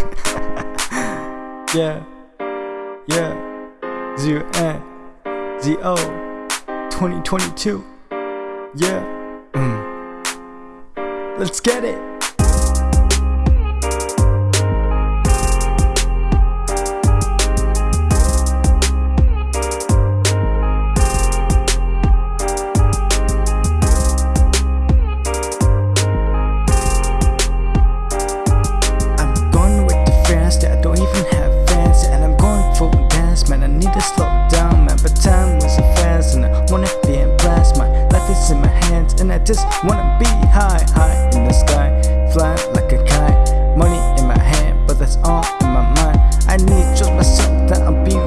yeah, yeah. Zero N Z O 2022. Yeah. Mm. Let's get it. Man, I need to slow down, man. But time was so fast and I wanna be in blast My life is in my hands and I just wanna be high, high in the sky. Flying like a kite, money in my hand, but that's all in my mind. I need to trust myself that I'm real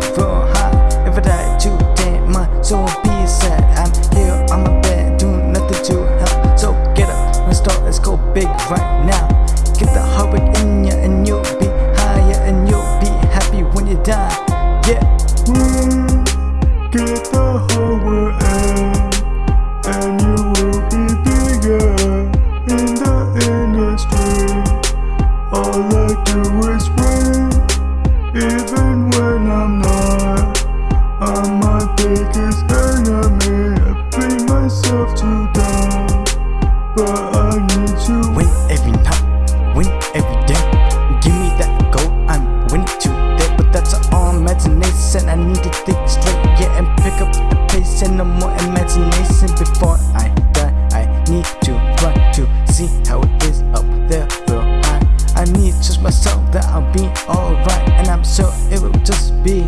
high. If I die today, my soul will be sad. I'm here on my bed, doing nothing to help. So get up, let's start, let's go big right now. Get the heart in ya and you'll be higher and you'll be happy when you die. Yeah. Win. I need to Win every night, win every day. Give me that goal, I'm winning. But that's all imagination. I need to think straight, and pick up the pace and no more imagination before I die. I need to run to see how it sure it will just be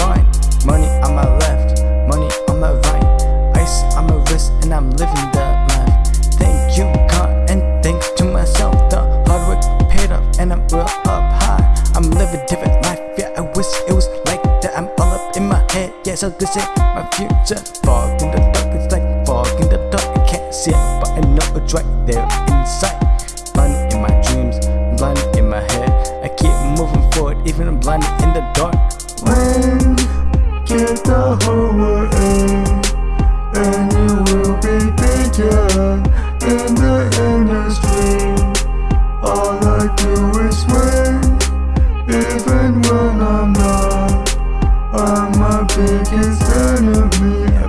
fine. Money on my left, money on my right, ice on my wrist, and I'm living that life. Thank you, God, and thanks to myself. The hard work paid off, and I'm real up high. I'm living different life, yeah. I wish it was like that. I'm all up in my head, yeah. So this is my future. Fog in the dark, it's like fog in the dark. I can't see it, but I know it's right there inside. Blinded in my dreams, blinded in my head. I keep for even I'm blinded in the dark. When get the whole world in, and you will be bigger in the industry. All I do is win, even when I'm not. I'm my biggest enemy.